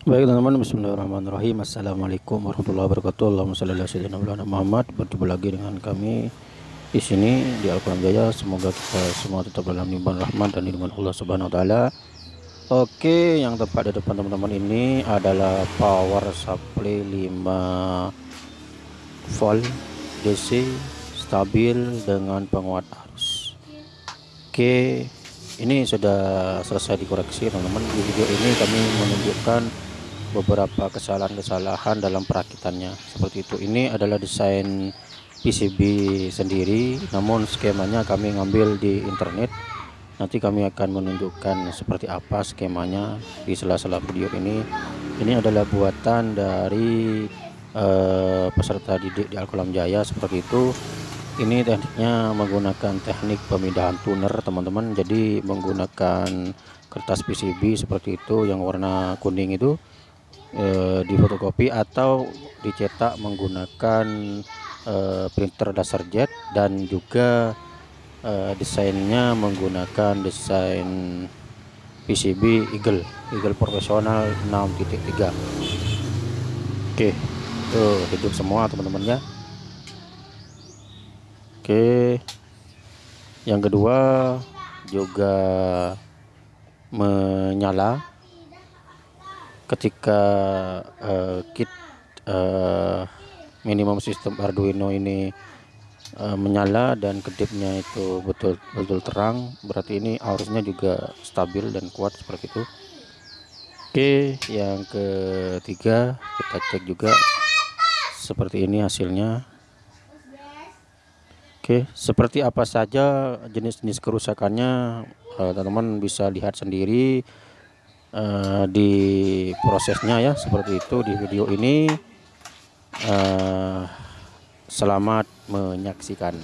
Baik teman-teman Bismillahirrahmanirrahim Assalamualaikum warahmatullahi wabarakatuh Allahumma salli ala sayyidina Muhammad Berjumpa lagi dengan kami di sini di Al-Quran Jaya Semoga kita semua tetap dalam limpahan rahmat dan lindungan Allah Subhanahu wa taala. Oke, yang tepat di depan teman-teman ini adalah power supply 5 volt DC stabil dengan penguat arus. Oke, ini sudah selesai dikoreksi teman-teman. Di video ini kami menunjukkan beberapa kesalahan-kesalahan dalam perakitannya. Seperti itu. Ini adalah desain PCB sendiri namun skemanya kami ngambil di internet. Nanti kami akan menunjukkan seperti apa skemanya di sela-sela video ini. Ini adalah buatan dari uh, peserta didik di Alkolam Jaya. Seperti itu. Ini tekniknya menggunakan teknik pemindahan tuner teman-teman. Jadi menggunakan kertas PCB seperti itu yang warna kuning itu e, di fotokopi atau dicetak menggunakan e, printer dasar jet dan juga e, desainnya menggunakan desain PCB Eagle Eagle profesional 6.3 oke tuh hidup semua teman-teman ya. Oke yang kedua juga menyala ketika uh, kit uh, minimum sistem Arduino ini uh, menyala dan kedipnya itu betul-betul terang berarti ini arusnya juga stabil dan kuat seperti itu. Oke yang ketiga kita cek juga seperti ini hasilnya. Oke seperti apa saja jenis-jenis kerusakannya teman-teman uh, bisa lihat sendiri uh, di prosesnya ya seperti itu di video ini. Uh, selamat menyaksikan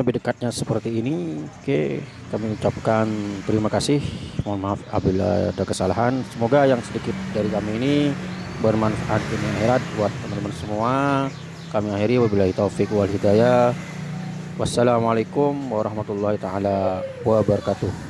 Lebih dekatnya seperti ini. Oke, kami ucapkan terima kasih. Mohon maaf apabila ada kesalahan. Semoga yang sedikit dari kami ini bermanfaat di akhirat buat teman-teman semua. Kami akhiri wabillahi taufik wal hidayah. Wassalamualaikum warahmatullahi taala wabarakatuh.